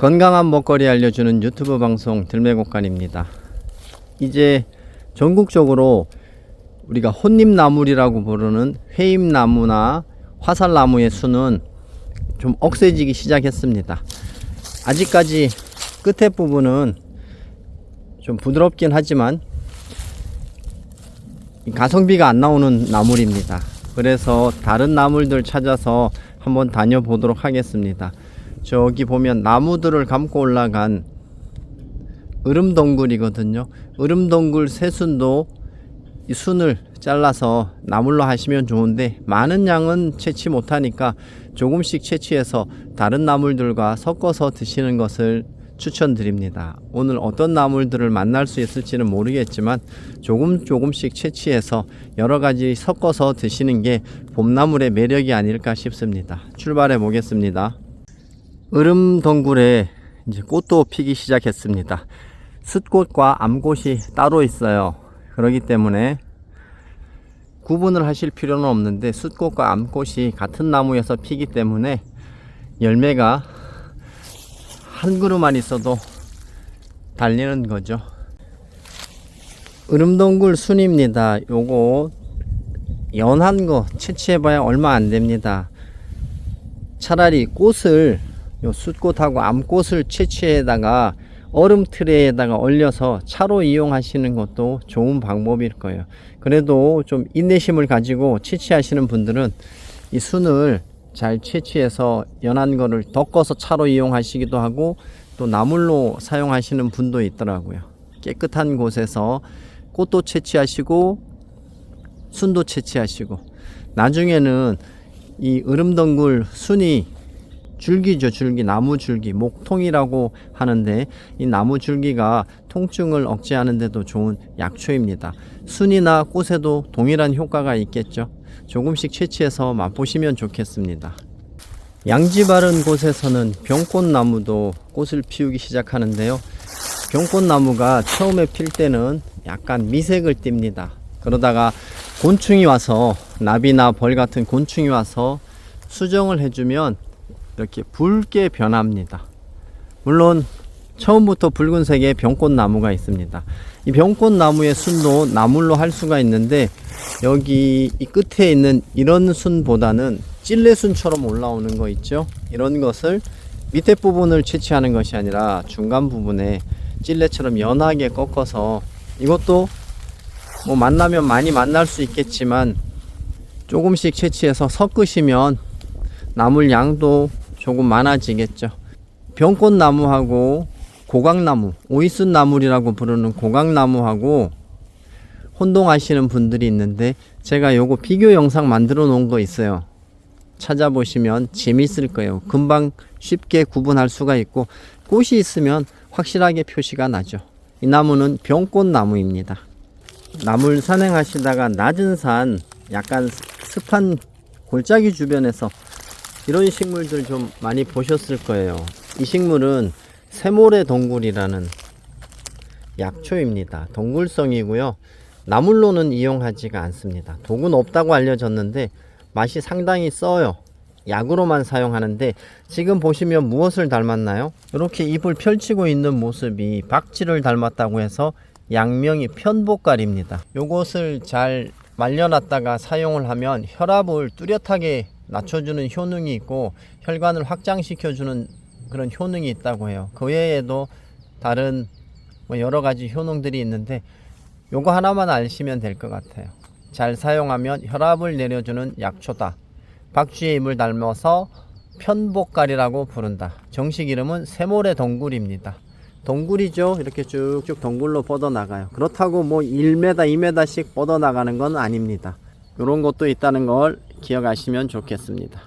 건강한 먹거리 알려주는 유튜브 방송 들매곡간입니다. 이제 전국적으로 우리가 혼잎나물이라고 부르는 회잎나무나 화살나무의 수는 좀 억세지기 시작했습니다. 아직까지 끝에 부분은 좀 부드럽긴 하지만 가성비가 안 나오는 나물입니다. 그래서 다른 나물들 찾아서 한번 다녀보도록 하겠습니다. 저기 보면 나무들을 감고 올라간 으름덩굴이거든요. 으름덩굴 새순도 이 순을 잘라서 나물로 하시면 좋은데 많은 양은 채취 못하니까 조금씩 채취해서 다른 나물들과 섞어서 드시는 것을 추천드립니다. 오늘 어떤 나물들을 만날 수 있을지는 모르겠지만 조금 조금씩 채취해서 여러 가지 섞어서 드시는 게 봄나물의 매력이 아닐까 싶습니다. 출발해 보겠습니다. 으름덩굴에 이제 꽃도 피기 시작했습니다. 숫꽃과 암꽃이 따로 있어요. 그렇기 때문에 구분을 하실 필요는 없는데 숫꽃과 암꽃이 같은 나무에서 피기 때문에 열매가 한 그루만 있어도 달리는 거죠. 으름동굴 순입니다. 요거 연한 거 채취해봐야 얼마 안 됩니다. 차라리 꽃을 요 숫꽃하고 암꽃을 채취해다가 얼음 트레에다가 얼려서 차로 이용하시는 것도 좋은 방법일 거예요. 그래도 좀 인내심을 가지고 채취하시는 분들은 이 순을 잘 채취해서 연한 거를 덮어서 차로 이용하시기도 하고 또 나물로 사용하시는 분도 있더라고요. 깨끗한 곳에서 꽃도 채취하시고 순도 채취하시고 나중에는 이 으름덩굴 순이 줄기죠 줄기. 나무 줄기 목통이라고 하는데 이 나무 줄기가 통증을 억제하는 데도 좋은 약초입니다. 순이나 꽃에도 동일한 효과가 있겠죠. 조금씩 채취해서 맛보시면 좋겠습니다. 양지 바른 곳에서는 병꽃나무도 꽃을 피우기 시작하는데요. 병꽃나무가 처음에 필 때는 약간 미색을 띱니다. 그러다가 곤충이 와서 나비나 벌 같은 곤충이 와서 수정을 해주면 이렇게 붉게 변합니다. 물론 처음부터 붉은색의 병꽃나무가 있습니다. 이 병꽃나무의 순도 나물로 할 수가 있는데 여기 이 끝에 있는 이런 순보다는 찔레순처럼 올라오는 거 있죠? 이런 것을 밑에 부분을 채취하는 것이 아니라 중간 부분에 찔레처럼 연하게 꺾어서 이것도 뭐 만나면 많이 만날 수 있겠지만 조금씩 채취해서 섞으시면 나물 양도 조금 많아지겠죠. 병꽃나무하고 고강나무, 오이순나물이라고 부르는 고강나무하고 혼동하시는 분들이 있는데 제가 요거 비교 영상 만들어 놓은 거 있어요. 찾아보시면 재밌을 거예요. 금방 쉽게 구분할 수가 있고 꽃이 있으면 확실하게 표시가 나죠. 이 나무는 병꽃나무입니다. 나물 산행하시다가 낮은 산 약간 습한 골짜기 주변에서 이런 식물들 좀 많이 보셨을 거예요. 이 식물은 세모래 동굴이라는 약초입니다. 동굴성이고요. 나물로는 이용하지가 않습니다. 독은 없다고 알려졌는데 맛이 상당히 써요. 약으로만 사용하는데 지금 보시면 무엇을 닮았나요? 이렇게 잎을 펼치고 있는 모습이 박쥐를 닮았다고 해서 양명이 편복갈입니다. 요것을 잘 말려놨다가 사용을 하면 혈압을 뚜렷하게 낮춰주는 효능이 있고 혈관을 확장시켜주는 그런 효능이 있다고 해요. 그 외에도 다른 뭐 여러 가지 효능들이 있는데 요거 하나만 아시면 될 것 같아요. 잘 사용하면 혈압을 내려주는 약초다. 박쥐의 입을 닮아서 편복갈이라고 부른다. 정식 이름은 세모래 동굴입니다. 동굴이죠. 이렇게 쭉쭉 동굴로 뻗어나가요. 그렇다고 뭐 1m, 2m씩 뻗어나가는 건 아닙니다. 이런 것도 있다는 걸 기억하시면 좋겠습니다.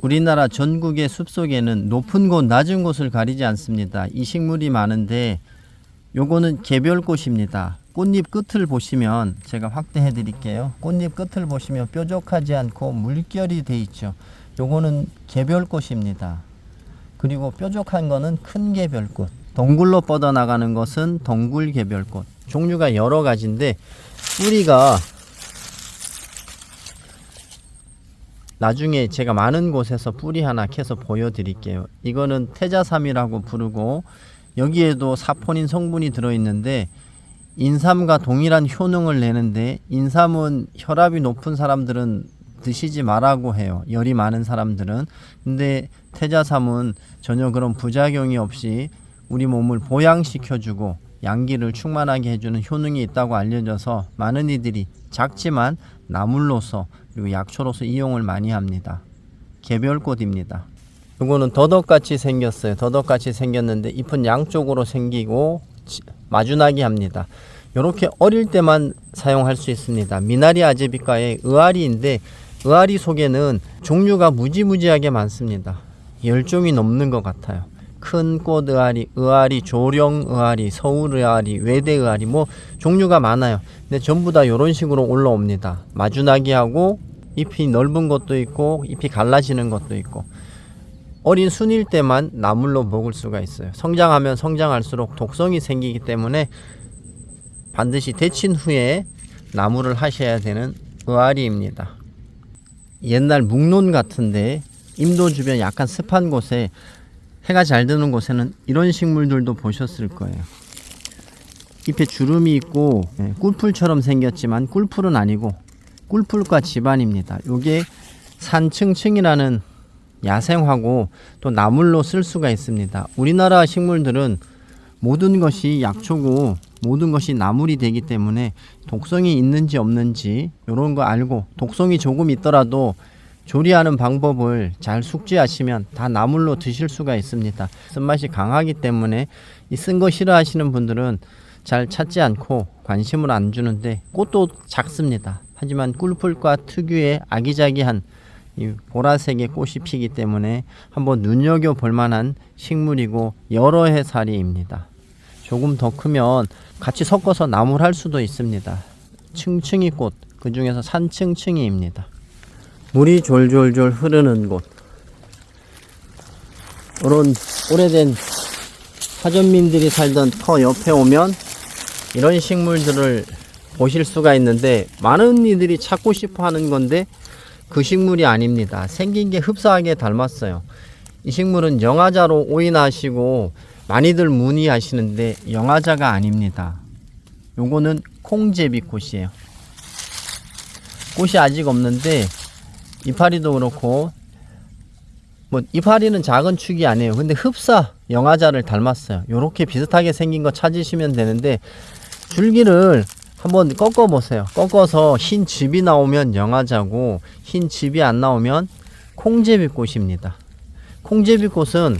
우리나라 전국의 숲속에는 높은 곳, 낮은 곳을 가리지 않습니다. 이 식물이 많은데 요거는 개별꽃입니다. 꽃잎 끝을 보시면 제가 확대해 드릴게요. 꽃잎 끝을 보시면 뾰족하지 않고 물결이 돼 있죠. 요거는 개별꽃입니다. 그리고 뾰족한 거는 큰 개별꽃. 동굴로 뻗어나가는 것은 동굴 개별꽃. 종류가 여러 가지인데 뿌리가 나중에 제가 많은 곳에서 뿌리 하나 캐서 보여드릴게요. 이거는 태자삼이라고 부르고 여기에도 사포닌 성분이 들어있는데 인삼과 동일한 효능을 내는데 인삼은 혈압이 높은 사람들은 드시지 말라고 해요. 열이 많은 사람들은. 근데 태자삼은 전혀 그런 부작용이 없이 우리 몸을 보양시켜주고 양기를 충만하게 해주는 효능이 있다고 알려져서 많은 이들이 작지만 나물로서 그리고 약초로서 이용을 많이 합니다. 개별꽃입니다. 이거는 더덕같이 생겼어요. 더덕같이 생겼는데 잎은 양쪽으로 생기고 지- 마주나게 합니다. 이렇게 어릴 때만 사용할 수 있습니다. 미나리 아제비과의 의아리인데 의아리 속에는 종류가 무지무지하게 많습니다. 열 종이 넘는 것 같아요. 큰꽃 의아리, 의아리, 조령 의아리, 서울 의아리, 외대 의아리 뭐 종류가 많아요. 근데 전부 다 이런 식으로 올라옵니다. 마주나기 하고 잎이 넓은 것도 있고 잎이 갈라지는 것도 있고 어린 순일 때만 나물로 먹을 수가 있어요. 성장하면 성장할수록 독성이 생기기 때문에 반드시 데친 후에 나무를 하셔야 되는 의아리입니다. 옛날 묵론 같은데 임도 주변 약간 습한 곳에 해가 잘 드는 곳에는 이런 식물들도 보셨을 거예요. 잎에 주름이 있고 예, 꿀풀처럼 생겼지만 꿀풀은 아니고 꿀풀과 집안입니다. 요게 산층층이라는 야생화고 또 나물로 쓸 수가 있습니다. 우리나라 식물들은 모든 것이 약초고 모든 것이 나물이 되기 때문에 독성이 있는지 없는지 이런 거 알고 독성이 조금 있더라도 조리하는 방법을 잘 숙지하시면 다 나물로 드실 수가 있습니다. 쓴맛이 강하기 때문에 이 쓴 거 싫어하시는 분들은 잘 찾지 않고 관심을 안 주는데 꽃도 작습니다. 하지만 꿀풀과 특유의 아기자기한 이 보라색의 꽃이 피기 때문에 한번 눈여겨 볼 만한 식물이고 여러 해살이입니다. 조금 더 크면 같이 섞어서 나물 할 수도 있습니다. 층층이 꽃, 그 중에서 산층층이입니다. 물이 졸졸졸 흐르는 곳. 이런 오래된 화전민들이 살던 터 옆에 오면 이런 식물들을 보실 수가 있는데 많은 이들이 찾고 싶어 하는 건데 그 식물이 아닙니다. 생긴 게 흡사하게 닮았어요. 이 식물은 영화자로 오인하시고 많이들 문의하시는데 영화자가 아닙니다. 요거는 콩제비꽃이에요. 꽃이 아직 없는데 이파리도 그렇고 뭐 이파리는 작은 축이 아니에요. 근데 흡사 영화자를 닮았어요. 요렇게 비슷하게 생긴 거 찾으시면 되는데 줄기를 한번 꺾어 보세요. 꺾어서 흰 즙이 나오면 영화자고 흰 즙이 안 나오면 콩제비꽃입니다. 콩제비꽃은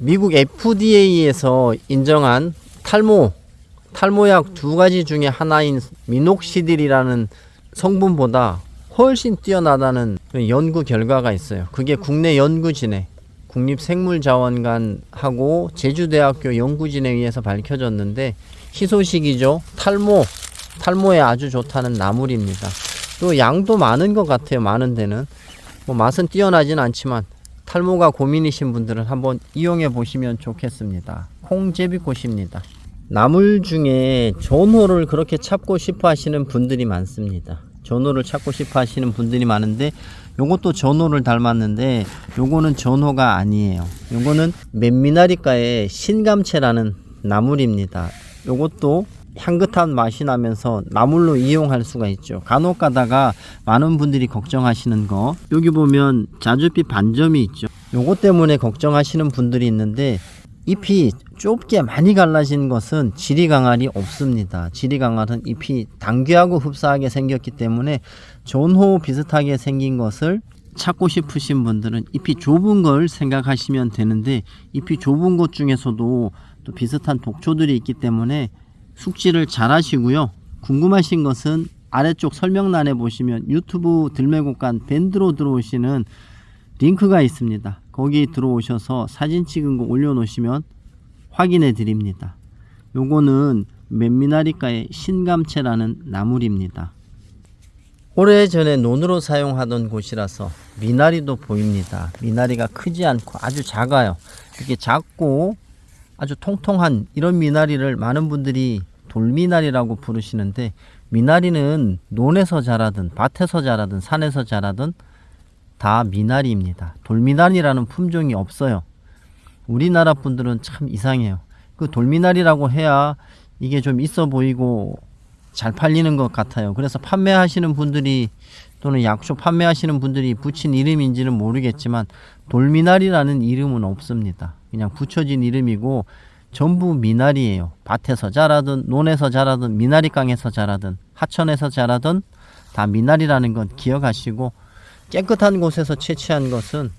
미국 FDA에서 인정한 탈모 탈모약 두 가지 중에 하나인 미녹시딜이라는 성분보다 훨씬 뛰어나다는 그 연구 결과가 있어요. 그게 국내 연구진에 국립생물자원관하고 제주대학교 연구진에 의해서 밝혀졌는데 희소식이죠. 탈모 탈모에 아주 좋다는 나물입니다. 또 양도 많은 것 같아요. 많은 데는 뭐 맛은 뛰어나진 않지만 탈모가 고민이신 분들은 한번 이용해 보시면 좋겠습니다. 콩제비꽃입니다. 나물 중에 전호를 그렇게 찾고 싶어 하시는 분들이 많습니다. 전호를 찾고 싶어 하시는 분들이 많은데 요것도 전호를 닮았는데 요거는 전호가 아니에요. 요거는 맨미나리과의 신감채라는 나물입니다. 요것도 향긋한 맛이 나면서 나물로 이용할 수가 있죠. 간혹 가다가 많은 분들이 걱정하시는 거 여기 보면 자주빛 반점이 있죠. 요것 때문에 걱정하시는 분들이 있는데 잎이 좁게 많이 갈라진 것은 지리강알이 없습니다. 지리강알은 잎이 당귀하고 흡사하게 생겼기 때문에 전호 비슷하게 생긴 것을 찾고 싶으신 분들은 잎이 좁은 걸 생각하시면 되는데 잎이 좁은 것 중에서도 또 비슷한 독초들이 있기 때문에 숙지를 잘 하시고요. 궁금하신 것은 아래쪽 설명란에 보시면 유튜브 들매곡간 밴드로 들어오시는 링크가 있습니다. 거기 들어오셔서 사진 찍은 거 올려놓으시면 확인해 드립니다. 요거는 맨미나리과의 신감채라는 나물입니다. 오래전에 논으로 사용하던 곳이라서 미나리도 보입니다. 미나리가 크지 않고 아주 작아요. 이렇게 작고 아주 통통한 이런 미나리를 많은 분들이 돌미나리라고 부르시는데 미나리는 논에서 자라든 밭에서 자라든 산에서 자라든 다 미나리입니다. 돌미나리라는 품종이 없어요. 우리나라 분들은 참 이상해요. 그 돌미나리라고 해야 이게 좀 있어 보이고 잘 팔리는 것 같아요. 그래서 판매하시는 분들이 또는 약초 판매하시는 분들이 붙인 이름인지는 모르겠지만 돌미나리라는 이름은 없습니다. 그냥 붙여진 이름이고 전부 미나리예요. 밭에서 자라든 논에서 자라든 미나리강에서 자라든 하천에서 자라든 다 미나리라는 건 기억하시고 깨끗한 곳에서 채취한 것은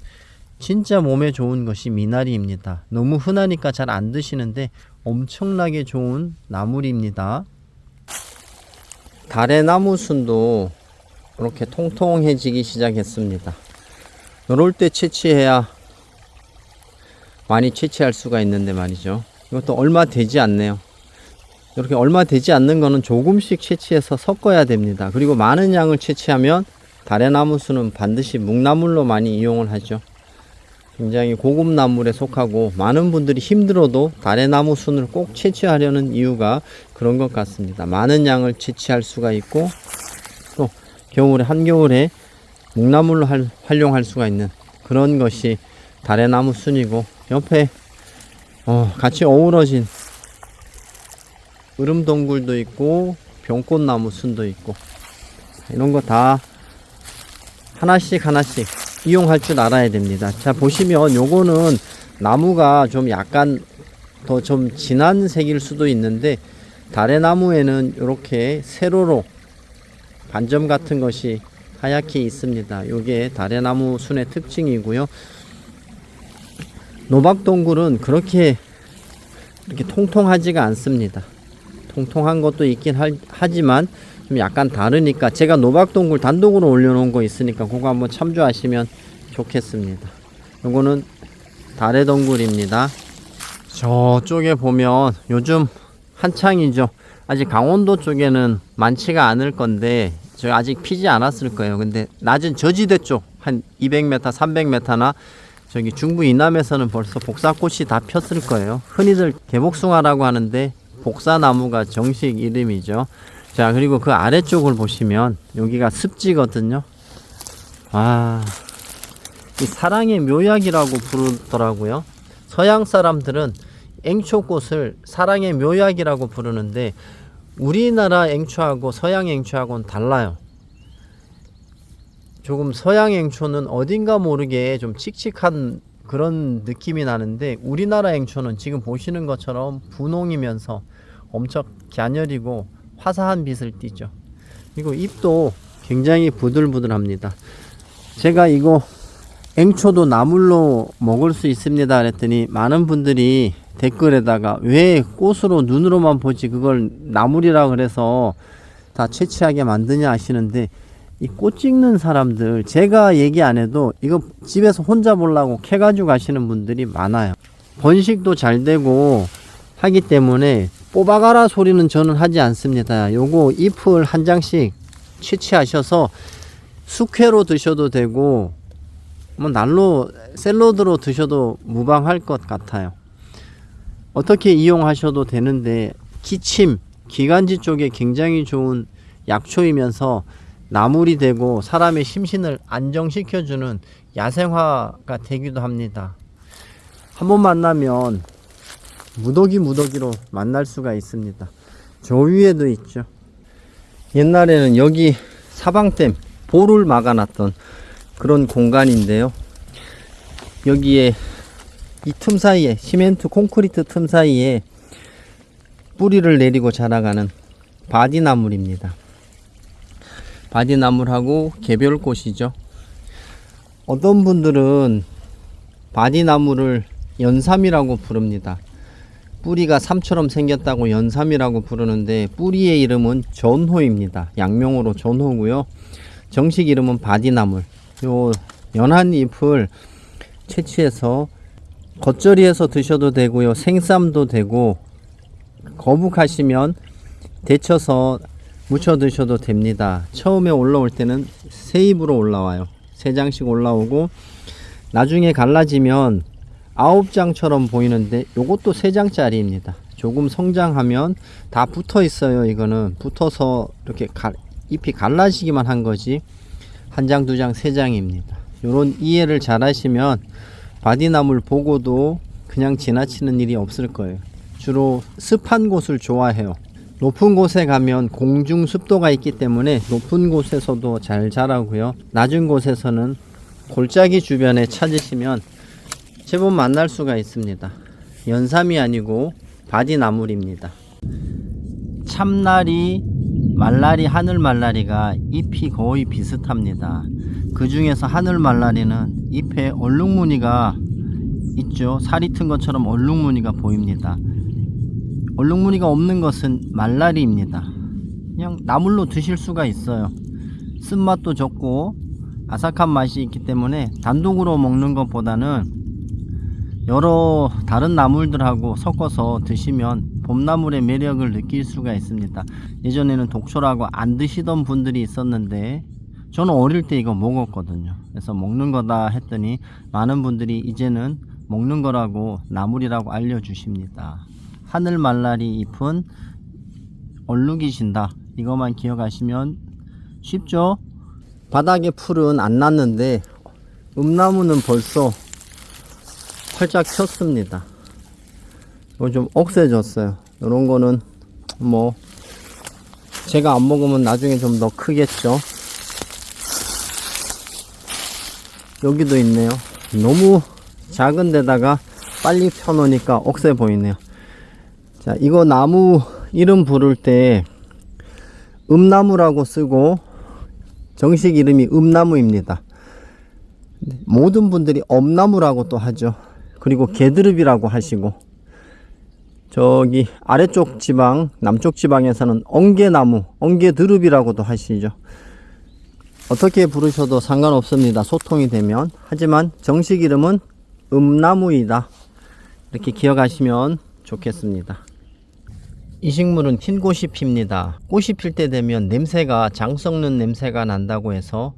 진짜 몸에 좋은 것이 미나리입니다. 너무 흔하니까 잘 안 드시는데 엄청나게 좋은 나물입니다. 달의 나무 순도 이렇게 통통해지기 시작했습니다. 이럴 때 채취해야 많이 채취할 수가 있는데 말이죠. 이것도 얼마 되지 않네요. 이렇게 얼마 되지 않는 거는 조금씩 채취해서 섞어야 됩니다. 그리고 많은 양을 채취하면 달의 나무 수는 반드시 묵나물로 많이 이용을 하죠. 굉장히 고급 나물에 속하고 많은 분들이 힘들어도 달의 나무 순을 꼭 채취하려는 이유가 그런 것 같습니다. 많은 양을 채취할 수가 있고 또 겨울에 한겨울에 묵나물로 할- 활용할 수가 있는 그런 것이 달의 나무 순이고 옆에 어, 같이 어우러진 으름동굴도 있고 병꽃나무 순도 있고 이런 거 다 하나씩 하나씩 이용할 줄 알아야 됩니다. 자 보시면 요거는 나무가 좀 약간 더 좀 진한 색일 수도 있는데 달의 나무에는 이렇게 세로로 반점 같은 것이 하얗게 있습니다. 요게 달의 나무 순의 특징이고요. 노박동굴은 그렇게 이렇게 통통하지가 않습니다. 통통한 것도 있긴 할- 하지만 좀 약간 다르니까 제가 노박동굴 단독으로 올려놓은 거 있으니까 그거 한번 참조하시면 좋겠습니다. 요거는 달의 동굴입니다. 저쪽에 보면 요즘 한창이죠. 아직 강원도 쪽에는 많지가 않을 건데 저 아직 피지 않았을 거예요. 근데 낮은 저지대 쪽 한 200m, 300m나 저기 중부 이남에서는 벌써 복사꽃이 다 폈을 거예요. 흔히들 개복숭아라고 하는데 복사나무가 정식 이름이죠. 자, 그리고 그 아래쪽을 보시면 여기가 습지거든요. 와, 이 사랑의 묘약이라고 부르더라고요. 서양 사람들은 앵초꽃을 사랑의 묘약이라고 부르는데 우리나라 앵초하고 서양 앵초하고는 달라요. 조금 서양 앵초는 어딘가 모르게 좀 칙칙한 그런 느낌이 나는데 우리나라 앵초는 지금 보시는 것처럼 분홍이면서 엄청 갸녀리고 화사한 빛을 띠죠. 그리고 잎도 굉장히 부들부들합니다. 제가 이거 앵초도 나물로 먹을 수 있습니다 그랬더니 많은 분들이 댓글에다가 왜 꽃으로 눈으로만 보지 그걸 나물이라 그래서 다 채취하게 만드냐 하시는데 이 꽃 찍는 사람들 제가 얘기 안 해도 이거 집에서 혼자 보려고 캐 가지고 가시는 분들이 많아요 번식도 잘 되고 하기 때문에 뽑아가라 소리는 저는 하지 않습니다 요거 잎을 한 장씩 채취하셔서 숙회로 드셔도 되고 뭐 날로 샐러드로 드셔도 무방할 것 같아요. 어떻게 이용하셔도 되는데 기침, 기관지 쪽에 굉장히 좋은 약초이면서 나물이 되고 사람의 심신을 안정시켜주는 야생화가 되기도 합니다. 한번 만나면 무더기 무더기로 만날 수가 있습니다. 저 위에도 있죠. 옛날에는 여기 사방댐 볼을 막아놨던 그런 공간인데요. 여기에 이 틈 사이에 시멘트 콘크리트 틈 사이에 뿌리를 내리고 자라가는 바디나물입니다. 바디나물하고 개별꽃이죠. 어떤 분들은 바디나물을 연삼이라고 부릅니다. 뿌리가 삼처럼 생겼다고 연삼이라고 부르는데 뿌리의 이름은 전호입니다. 약명으로 전호고요. 정식 이름은 바디나물. 요 연한 잎을 채취해서 겉절이해서 드셔도 되고요. 생쌈도 되고 거북하시면 데쳐서 무쳐 드셔도 됩니다. 처음에 올라올 때는 세 잎으로 올라와요. 세 장씩 올라오고 나중에 갈라지면 아홉 장처럼 보이는데 요것도 세 장짜리입니다. 조금 성장하면 다 붙어 있어요. 이거는 붙어서 이렇게 갈- 잎이 갈라지기만 한 거지 한 장, 두 장, 세 장입니다. 요런 이해를 잘 하시면 바디나무를 보고도 그냥 지나치는 일이 없을 거예요. 주로 습한 곳을 좋아해요. 높은 곳에 가면 공중 습도가 있기 때문에 높은 곳에서도 잘 자라고요. 낮은 곳에서는 골짜기 주변에 찾으시면 제법 만날 수가 있습니다. 연삼이 아니고 바디나물입니다. 참나리, 말라리, 하늘말라리가 잎이 거의 비슷합니다. 그 중에서 하늘말라리는 잎에 얼룩무늬가 있죠. 살이 튼 것처럼 얼룩무늬가 보입니다. 얼룩무늬가 없는 것은 말라리입니다. 그냥 나물로 드실 수가 있어요. 쓴맛도 적고 아삭한 맛이 있기 때문에 단독으로 먹는 것보다는 여러 다른 나물들하고 섞어서 드시면 봄나물의 매력을 느낄 수가 있습니다. 예전에는 독초라고 안 드시던 분들이 있었는데 저는 어릴 때 이거 먹었거든요. 그래서 먹는 거다 했더니 많은 분들이 이제는 먹는 거라고 나물이라고 알려주십니다. 하늘 말라리 잎은 얼룩이신다. 이것만 기억하시면 쉽죠? 바닥에 풀은 안 났는데 음나무는 벌써 활짝 쳤습니다. 이거 좀 억세졌어요. 이런 거는 뭐 제가 안 먹으면 나중에 좀 더 크겠죠. 여기도 있네요. 너무 작은 데다가 빨리 펴놓으니까 억세 보이네요. 자, 이거 나무 이름 부를 때 음나무라고 쓰고 정식 이름이 음나무입니다. 모든 분들이 엄나무라고 또 하죠. 그리고 개드릅이라고 하시고 저기 아래쪽 지방 남쪽 지방에서는 엉개나무 엉개드릅이라고도 하시죠. 어떻게 부르셔도 상관없습니다. 소통이 되면 하지만 정식 이름은 음나무이다. 이렇게 기억하시면 좋겠습니다. 이 식물은 흰 꽃이 핍니다. 꽃이 필 때 되면 냄새가 장 썩는 냄새가 난다고 해서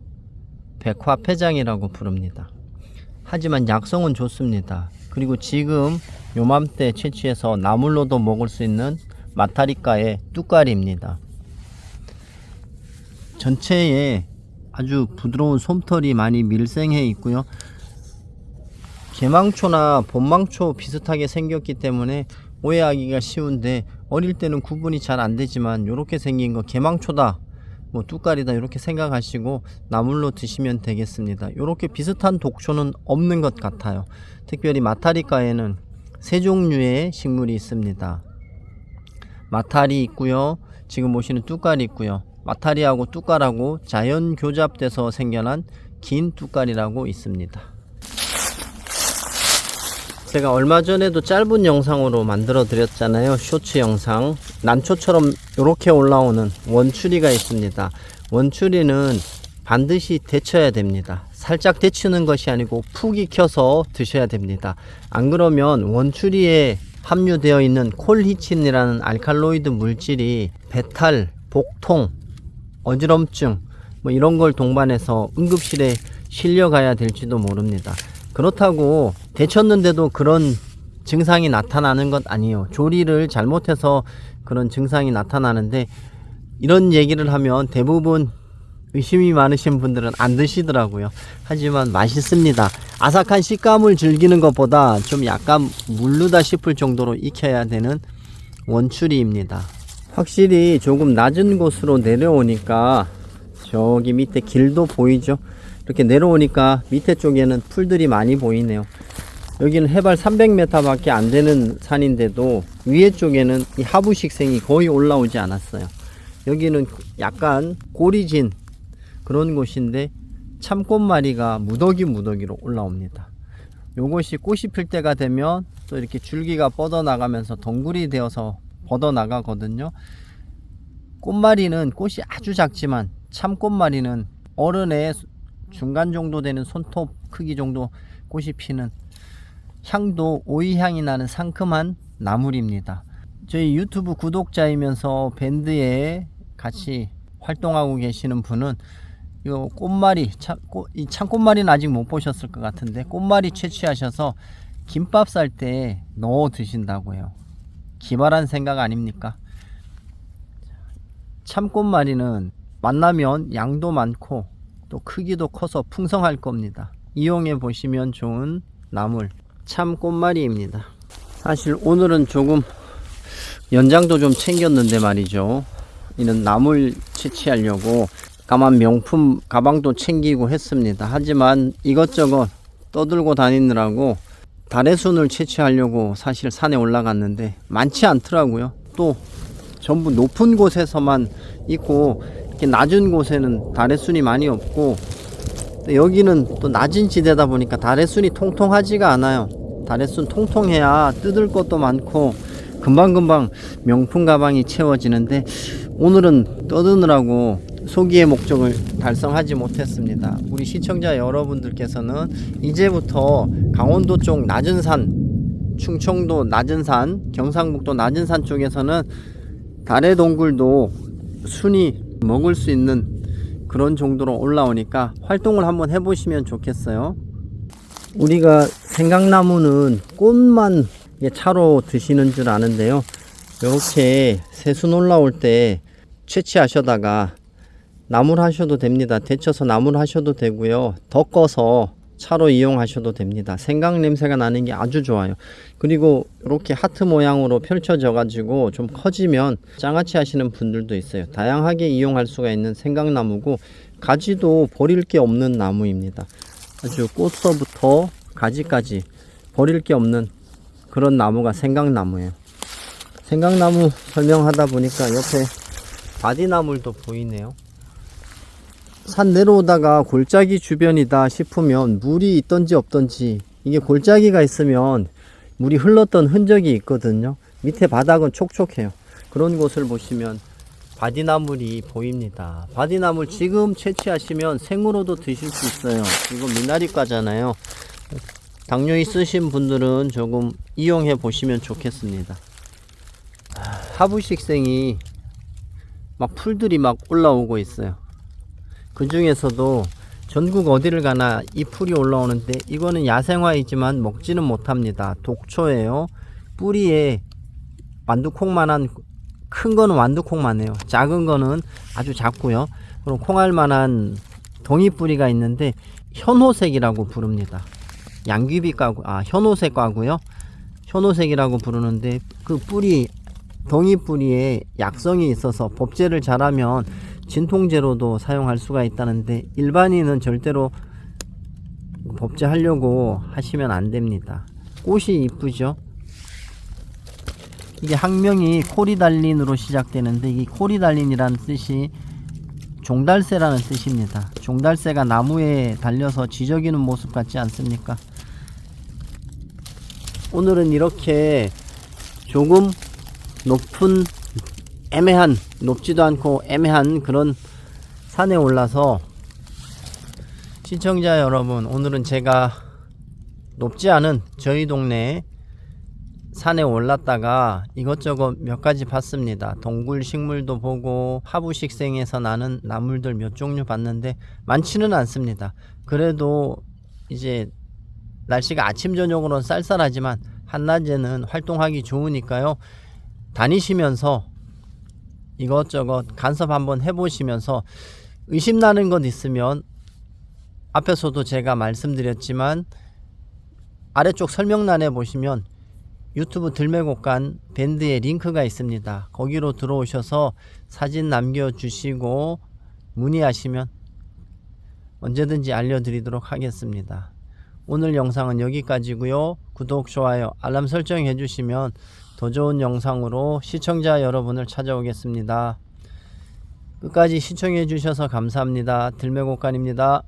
백화폐장이라고 부릅니다. 하지만 약성은 좋습니다. 그리고 지금 요맘때 채취해서 나물로도 먹을 수 있는 마타리카의 뚜까리입니다. 전체에 아주 부드러운 솜털이 많이 밀생해 있고요. 개망초나 봄망초 비슷하게 생겼기 때문에 오해하기가 쉬운데 어릴 때는 구분이 잘 안 되지만 이렇게 생긴 거 개망초다 뭐 뚜까리다 이렇게 생각하시고 나물로 드시면 되겠습니다. 이렇게 비슷한 독초는 없는 것 같아요. 특별히 마타리카에는 세 종류의 식물이 있습니다. 마타리 있고요. 지금 보시는 뚜까리 있고요. 마타리하고 뚜까라고 자연 교잡돼서 생겨난 긴 뚜까리라고 있습니다 제가 얼마 전에도 짧은 영상으로 만들어 드렸잖아요. 쇼츠 영상. 난초처럼 이렇게 올라오는 원추리가 있습니다. 원추리는 반드시 데쳐야 됩니다. 살짝 데치는 것이 아니고 푹 익혀서 드셔야 됩니다. 안 그러면 원추리에 함유되어 있는 콜히친이라는 알칼로이드 물질이 배탈, 복통, 어지럼증 뭐 이런 걸 동반해서 응급실에 실려가야 될지도 모릅니다. 그렇다고 데쳤는데도 그런 증상이 나타나는 것 아니에요. 조리를 잘못해서 그런 증상이 나타나는데 이런 얘기를 하면 대부분 의심이 많으신 분들은 안 드시더라고요. 하지만 맛있습니다. 아삭한 식감을 즐기는 것보다 좀 약간 물르다 싶을 정도로 익혀야 되는 원추리입니다. 확실히 조금 낮은 곳으로 내려오니까 저기 밑에 길도 보이죠? 이렇게 내려오니까 밑에 쪽에는 풀들이 많이 보이네요. 여기는 해발 300m 밖에 안 되는 산인데도 위에 쪽에는 이 하부식생이 거의 올라오지 않았어요. 여기는 약간 고리진 그런 곳인데 참꽃마리가 무더기 무더기로 올라옵니다. 요것이 꽃이 필 때가 되면 또 이렇게 줄기가 뻗어나가면서 덩굴이 되어서 뻗어나가거든요. 꽃마리는 꽃이 아주 작지만 참꽃마리는 어른의 중간 정도 되는 손톱 크기 정도 꽃이 피는 향도 오이향이 나는 상큼한 나물입니다. 저희 유튜브 구독자이면서 밴드에 같이 활동하고 계시는 분은 이 꽃말이 이 참꽃말이는 아직 못 보셨을 것 같은데 꽃말이 채취하셔서 김밥 쌀 때 넣어 드신다고요. 기발한 생각 아닙니까? 참꽃말이는 만나면 양도 많고 또 크기도 커서 풍성할 겁니다. 이용해 보시면 좋은 나물 참 꽃말이입니다. 사실 오늘은 조금 연장도 좀 챙겼는데 말이죠. 이는 나물 채취하려고 가만 명품 가방도 챙기고 했습니다. 하지만 이것저것 떠들고 다니느라고 달의 순을 채취하려고 사실 산에 올라갔는데 많지 않더라고요. 또 전부 높은 곳에서만 있고 이렇게 낮은 곳에는 달의 순이 많이 없고 또 여기는 또 낮은 지대다 보니까 달의 순이 통통하지가 않아요. 달의 순 통통해야 뜯을 것도 많고 금방금방 명품 가방이 채워지는데 오늘은 떠드느라고 소기의 목적을 달성하지 못했습니다. 우리 시청자 여러분들께서는 이제부터 강원도 쪽 낮은 산, 충청도 낮은 산, 경상북도 낮은 산 쪽에서는 달의 동굴도 순이 먹을 수 있는 그런 정도로 올라오니까 활동을 한번 해보시면 좋겠어요. 우리가 생강나무는 꽃만 차로 드시는 줄 아는데요. 이렇게 새순 올라올 때 채취하셔다가 나물 하셔도 됩니다. 데쳐서 나물 하셔도 되고요. 덮어서 차로 이용하셔도 됩니다. 생강 냄새가 나는 게 아주 좋아요. 그리고 이렇게 하트 모양으로 펼쳐져 가지고 좀 커지면 장아찌 하시는 분들도 있어요. 다양하게 이용할 수가 있는 생강나무고 가지도 버릴 게 없는 나무입니다. 아주 꽃서부터 가지까지 버릴 게 없는 그런 나무가 생강나무예요. 생강나무 설명하다 보니까 옆에 바디나물도 보이네요. 산 내려오다가 골짜기 주변이다 싶으면 물이 있던지 없던지 이게 골짜기가 있으면 물이 흘렀던 흔적이 있거든요. 밑에 바닥은 촉촉해요. 그런 곳을 보시면 바디나물이 보입니다. 바디나물 지금 채취하시면 생으로도 드실 수 있어요. 이거 미나리과잖아요. 당뇨 있으신 분들은 조금 이용해 보시면 좋겠습니다. 하부식생이 막 풀들이 막 올라오고 있어요. 그 중에서도 전국 어디를 가나 이 풀이 올라오는데 이거는 야생화이지만 먹지는 못합니다. 독초예요. 뿌리에 완두콩만한 큰 거는 완두콩만 해요. 작은 거는 아주 작고요. 그럼 콩알만한 동이뿌리가 있는데 현호색이라고 부릅니다. 양귀비과고 아 현호색과고요. 현호색이라고 부르는데 그 뿌리 동이뿌리에 약성이 있어서 법제를 잘하면 진통제로도 사용할 수가 있다는데 일반인은 절대로 법제하려고 하시면 안 됩니다. 꽃이 이쁘죠? 이게 학명이 코리달린으로 시작되는데 이 코리달린이라는 뜻이 종달새라는 뜻입니다. 종달새가 나무에 달려서 지저귀는 모습 같지 않습니까? 오늘은 이렇게 조금 높은 애매한 높지도 않고 애매한 그런 산에 올라서 시청자 여러분 오늘은 제가 높지 않은 저희 동네 산에 올랐다가 이것저것 몇 가지 봤습니다. 동굴 식물도 보고 하부식생에서 나는 나물들 몇 종류 봤는데 많지는 않습니다. 그래도 이제 날씨가 아침 저녁으로는 쌀쌀하지만 한낮에는 활동하기 좋으니까요. 다니시면서 이것저것 간섭 한번 해보시면서 의심나는 것 있으면 앞에서도 제가 말씀드렸지만 아래쪽 설명란에 보시면 유튜브 들매곡간 밴드의 링크가 있습니다. 거기로 들어오셔서 사진 남겨주시고 문의하시면 언제든지 알려드리도록 하겠습니다. 오늘 영상은 여기까지고요. 구독, 좋아요, 알람 설정 해 주시면 더 좋은 영상으로 시청자 여러분을 찾아오겠습니다. 끝까지 시청해 주셔서 감사합니다. 들매곡간입니다.